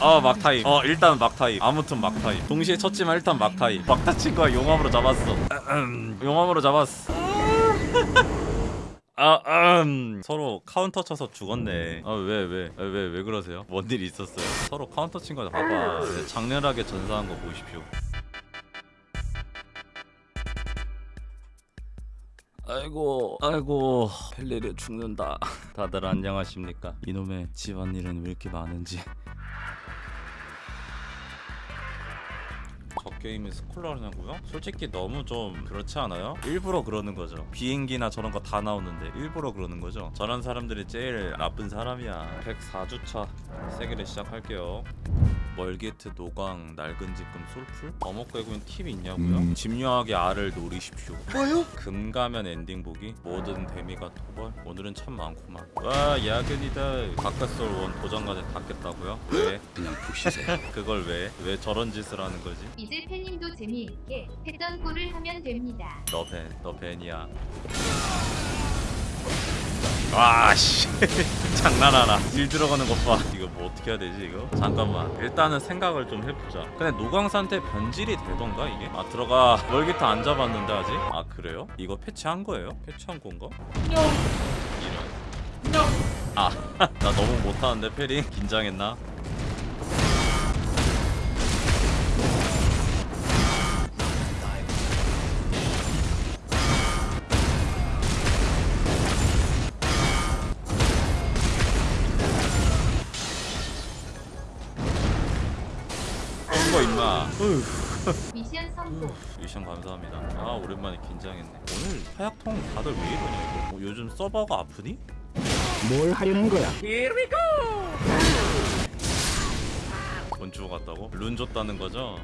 어 막타임 어 일단 막타임 아무튼 막타임 동시에 쳤지만 일단 막타임 막타 친 거야 용암으로 잡았어 음, 용암으로 잡았어 아, 음. 서로 카운터 쳐서 죽었네. 아, 왜, 왜, 왜, 왜, 왜 그러세요? 뭔일 있었어요? 서로 카운터 친 거 봐봐. 네, 장렬하게 전사한 거 보십시오. 아이고, 아이고, 펠리르 죽는다. 다들 안녕하십니까? 이놈의 집안일은 왜 이렇게 많은지. 게임이 스콜라냐고요? 솔직히 너무 좀 그렇지 않아요? 일부러 그러는 거죠. 비행기나 저런 거 다 나오는데 일부러 그러는 거죠. 저런 사람들이 제일 나쁜 사람이야. 104주차 세기를 시작할게요. 멀게트 노광 낡은 지금 솔풀 어묵괴구인 팁이 있냐고요? 음. 집요하게 알을 노리십시오. 뭐요? 금가면 엔딩 보기 모든 데미가 토벌 오늘은 참 많구만 와 야근이다 바깥솔 원 도전까지 다 깼다고요? 왜? 그냥 푹 쉬세요. 그걸 왜? 왜 저런 짓을 하는 거지? 이제 팬님도 재미있게 했던 꼴을 하면 됩니다. 너 벤, 너 벤이야 와씨 장난하나 딜 들어가는 것봐 이거 뭐 어떻게 해야 되지 이거? 잠깐만 일단은 생각을 좀 해보자 근데 노광산테 변질이 되던가 이게? 아 들어가 멀기터 안 잡았는데 아직? 아 그래요? 이거 패치한 거예요? 패치한 건가? 이런 아, 나 너무 못하는데 페링 긴장했나? 미션 성공. 미션 감사합니다. 아 오랜만에 긴장했네. 오늘 하약통 다들 왜 이러냐 이거? 뭐 요즘 서버가 아프니? 뭘 하려는 거야? 본주 같다고? 룬 줬다는 거죠?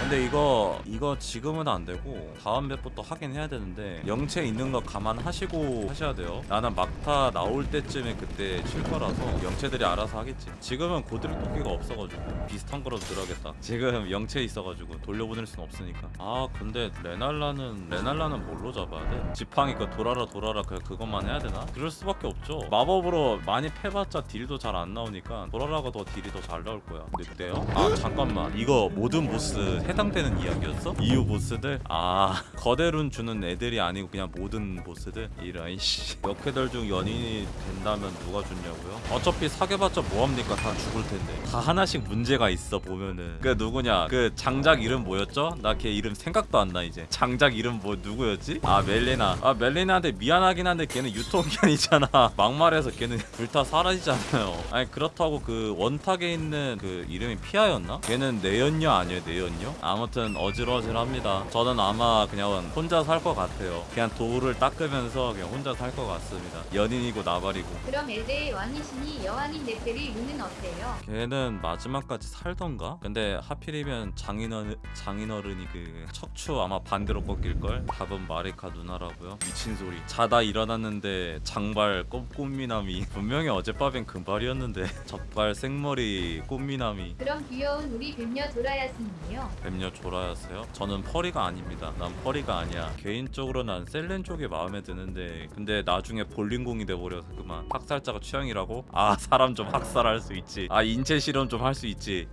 근데 이거 이거 지금은 안 되고 다음 맵부터 하긴 해야 되는데 영체 있는 거 감안하시고 하셔야 돼요. 나는 막타 나올 때쯤에 그때 칠 거라서 영체들이 알아서 하겠지. 지금은 고드릭 도끼가 없어가지고 비슷한 거라도 들어야겠다. 지금 영체 있어가지고 돌려보낼 순 없으니까. 아 근데 레날라는 레날라는 뭘로 잡아야 돼? 지팡이 그 돌아라 돌아라 그 그것만 해야 되나? 그럴 수밖에 없죠. 마법으로 많이 패봤자 딜도 잘 안 나오니까 돌아라가 더 딜이 더 잘 나올 거야. 늑대요? 아 잠깐만 이거 모든 보스 해당되는 이야기였어? 이후 보스들? 아 거대룬 주는 애들이 아니고 그냥 모든 보스들? 이런 씨 역해들 중 연인이 된다면 누가 좋냐고요? 어차피 사귀어봤자 뭐합니까 다 죽을 텐데 다 하나씩 문제가 있어 보면은 그 누구냐 그 장작 이름 뭐였죠? 나 걔 이름 생각도 안 나 이제 장작 이름 뭐 누구였지? 아 멜리나 아 멜리나한테 미안하긴 한데 걔는 유통기한이잖아 막말해서 걔는 불타 사라지잖아요 아니 그렇다고 그 원탁에 있는 그 이름이 피아였나? 걔는 내연녀 아니에요 내연녀? 아무튼 어질어질합니다 저는 아마 그냥 혼자 살 것 같아요 그냥 돌을 닦으면서 그냥 혼자 살 것 같습니다 연인이고 나발이고 그럼 엘데의 왕이시니 여왕인 네페리 루는 어때요? 걔는 마지막까지 살던가? 근데 하필이면 장인어른, 장인어른이 그 척추 아마 반대로 꺾일걸? 답은 마리카 누나라고요? 미친 소리 자다 일어났는데 장발 꽃, 꽃미남이 분명히 어젯밤엔 금발이었는데 젖발 생머리 꽃미남이 그럼 귀여운 우리 뱀녀 도라야스님이요. 뱀녀 조라였어요? 저는 펄이가 아닙니다 난 펄이가 아니야 개인적으로 난 셀렌 쪽이 마음에 드는데 근데 나중에 볼링공이 돼버려서 그만 학살자가 취향이라고? 아 사람 좀 학살할 수 있지 아 인체 실험 좀 할 수 있지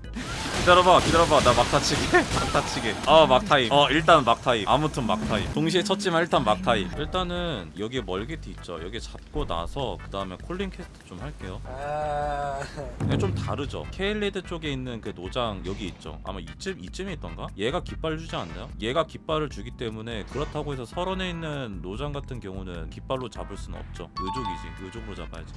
기다려봐 기다려봐. 나 막타치기 막타치기 어 막타임. 어 일단 막타임. 아무튼 막타임. 동시에 쳤지만 일단 막타임. 일단은 여기 멀게티 있죠. 여기 잡고 나서 그 다음에 콜링 캐스트 좀 할게요. 이게 좀 다르죠? 케일리드 쪽에 있는 그 노장 여기 있죠? 아마 이쯤 이쯤에 있던가? 얘가 깃발 주지 않나요? 얘가 깃발을 주기 때문에 그렇다고 해서 설원에 있는 노장 같은 경우는 깃발로 잡을 수는 없죠. 의족이지. 의족으로 잡아야지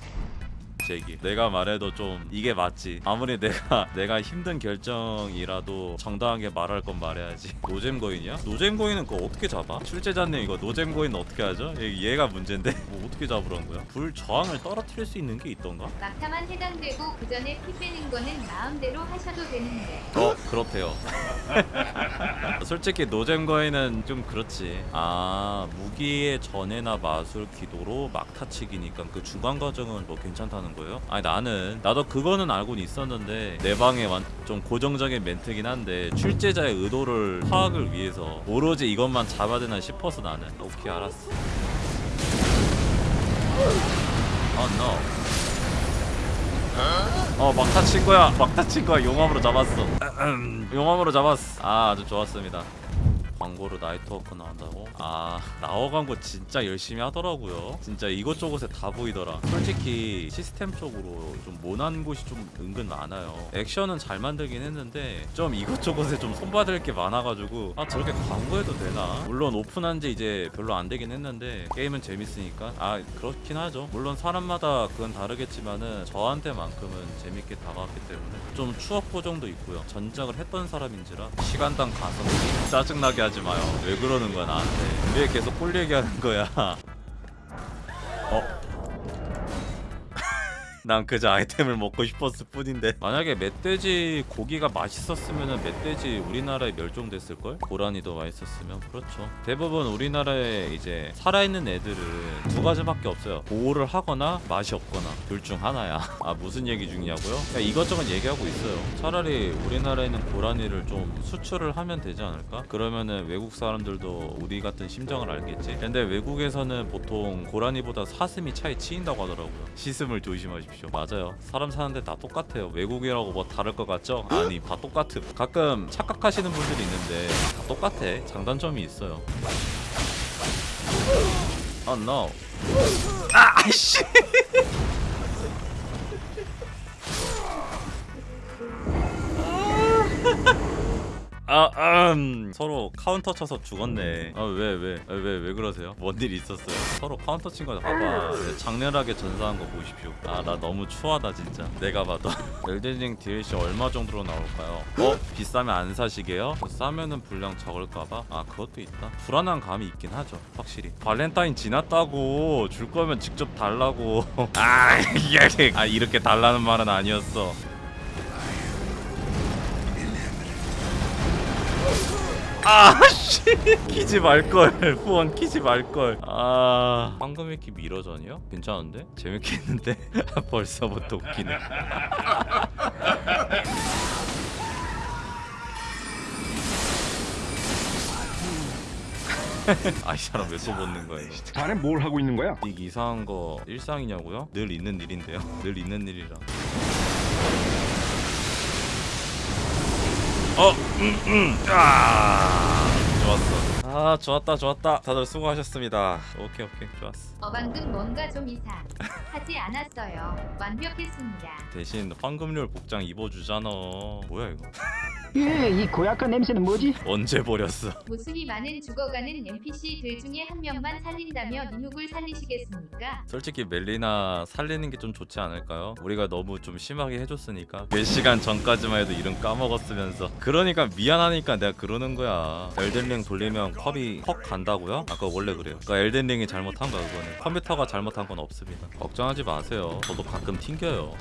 제기 내가 말해도 좀 이게 맞지 아무리 내가 내가 힘든 결정이라도 정당하게 말할 건 말해야지 노잼 거인이야? 노잼 거인은 그거 어떻게 잡아? 출제자님 이거 노잼 거인 어떻게 하죠? 얘- 얘가 문제인데 뭐 어떻게 잡으라는 거야? 불 저항을 떨어뜨릴 수 있는 게 있던가? 막타만 해당되고 그 전에 피 빼는 거는 마음대로 하셔도 되는데. 어 그렇대요 솔직히 노잼 거인은 좀 그렇지 아 무기의 전해나 마술 기도로 막타치기니까 그 중간 과정은 뭐 괜찮다는 거예요? 아니 나는 나도 그거는 알고는 있었는데 내 방에 완, 좀 고정적인 멘트긴 한데 출제자의 의도를 파악을 위해서 오로지 이것만 잡아야 되나 싶어서 나는. 오케이 알았어. 어 oh, 어 막타 친 거야. 막타 친 거야. 용암으로 잡았어. 용암으로 잡았어. 아 아주 좋았습니다. 광고로 나이 트워크 나온다고? 아 나워 광고 진짜 열심히 하더라고요. 진짜 이것저것에 다 보이더라. 솔직히 시스템 쪽으로 좀 모난 곳이 좀 은근 많아요. 액션은 잘 만들긴 했는데 좀 이것저것에 좀 손받을 게 많아가지고 아 저렇게 광고해도 되나? 물론 오픈한 지 이제 별로 안 되긴 했는데 게임은 재밌으니까. 아 그렇긴 하죠. 물론 사람마다 그건 다르겠지만은 저한테만큼은 재밌게 다가왔기 때문에 좀 추억 보정도 있고요. 전작을 했던 사람인지라 시간당 가서 짜증나게 하지 마요. 왜 그러는 거야 나한테. 왜 계속 꼴 얘기하는 거야 난 그저 아이템을 먹고 싶었을 뿐인데. 만약에 멧돼지 고기가 맛있었으면 멧돼지 우리나라에 멸종됐을걸? 고라니도 맛있었으면? 그렇죠. 대부분 우리나라에 이제 살아있는 애들은 두 가지밖에 없어요. 보호를 하거나 맛이 없거나 둘 중 하나야. 아 무슨 얘기 중이냐고요? 야, 이것저것 얘기하고 있어요. 차라리 우리나라에 있는 고라니를 좀 수출을 하면 되지 않을까? 그러면은 외국 사람들도 우리 같은 심정을 알겠지. 근데 외국에서는 보통 고라니보다 사슴이 차에 치인다고 하더라고요. 시슴을 조심하십시오 맞아요. 사람 사는데 다 똑같아요. 외국이라고 뭐 다를 것 같죠? 아니 다 똑같음. 가끔 착각하시는 분들이 있는데 다 똑같아. 장단점이 있어요. Oh no. 아 아이씨. 아, 음. 서로 카운터 쳐서 죽었네. 아, 왜, 왜, 아, 왜, 왜 그러세요? 뭔 일 있었어요? 서로 카운터 친 거다. 봐봐. 네, 장렬하게 전사한 거 보십시오. 아, 나 너무 추하다, 진짜. 내가 봐도. 엘든링 DLC 얼마 정도로 나올까요? 어? 비싸면 안 사시게요? 싸면은 분량 적을까봐? 아, 그것도 있다. 불안한 감이 있긴 하죠. 확실히. 발렌타인 지났다고. 줄 거면 직접 달라고. 아, 예. 아, 이렇게 달라는 말은 아니었어. 아씨 키지 말걸. 후원 키지 말걸. 아. 황금 위키 미러전이요? 괜찮은데? 재밌게 했는데? 벌써부터 웃기네. 아이 사람 왜 또 벗는 거예요 자네 뭘 하고 있는 거야? 이 이상한 거 일상이냐고요? 늘 있는 일인데요. 늘 있는 일이라 어, 음, 음, 아, 좋았어. 아, 좋았다, 좋았다. 다들 수고하셨습니다. 오케이, 오케이, 좋았어. 어 방금 뭔가 좀 이상 하지 않았어요. 완벽했습니다. 대신 황금률 복장 입어주잖아. 뭐야 이거? 예, 이 고약한 냄새는 뭐지? 언제 버렸어? 모습이 많은 죽어가는 NPC들 중에 한 명만 살린다며 누굴 살리시겠습니까? 솔직히 멜리나 살리는 게 좀 좋지 않을까요? 우리가 너무 좀 심하게 해줬으니까 몇 시간 전까지만 해도 이름 까먹었으면서 그러니까 미안하니까 내가 그러는 거야 엘든링 돌리면 컵이 퍽 간다고요? 아까 원래 그래요 그러니까 엘든링이 잘못한 거야 그거는 컴퓨터가 잘못한 건 없습니다 걱정하지 마세요 저도 가끔 튕겨요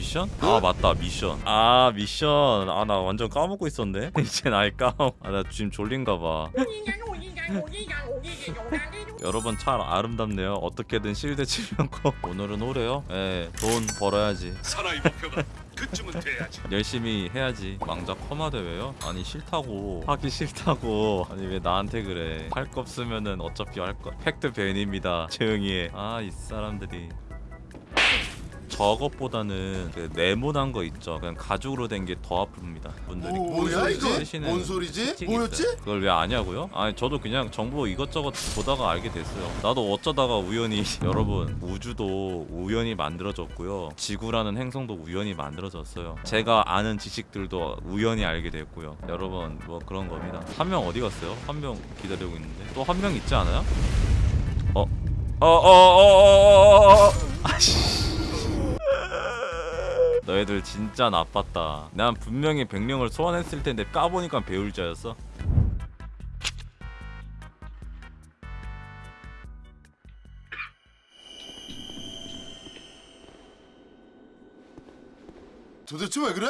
미션? 아 맞다. 미션. 아 미션. 아 나 완전 까먹고 있었네. 이제 나이 까먹. 아나 지금 졸린가봐. 여러분 참 아름답네요. 어떻게든 실드 치려고. 오늘은 오래요? 예돈 벌어야지. 사나이 목표가 그쯤은 돼야지. 열심히 해야지. 망자 커마 대회요? 아니 싫다고. 하기 싫다고. 아니 왜 나한테 그래? 할 거 없으면은 어차피 할거. 팩트 ban입니다. 조용히 해아 이 사람들이 저것보다는 그 네모난 거 있죠 그냥 가죽으로 된 게 더 아픕니다 분들이 뭐야 이거? 쓰시는 뭔 소리지? 뭐였지? 그걸 왜 아냐고요? 아니 저도 그냥 정보 이것저것 보다가 알게 됐어요. 나도 어쩌다가 우연히 여러분 우주도 우연히 만들어졌고요. 지구라는 행성도 우연히 만들어졌어요. 제가 아는 지식들도 우연히 알게 됐고요. 여러분 뭐 그런 겁니다. 한 명 어디 갔어요? 한 명 기다리고 있는데 또 한 명 있지 않아요? 어? 어어어어어어 아씨 너희들 진짜 나빴다. 난 분명히 백령을 소환했을 텐데 까보니까 배울자였어. 도대체 왜 그래?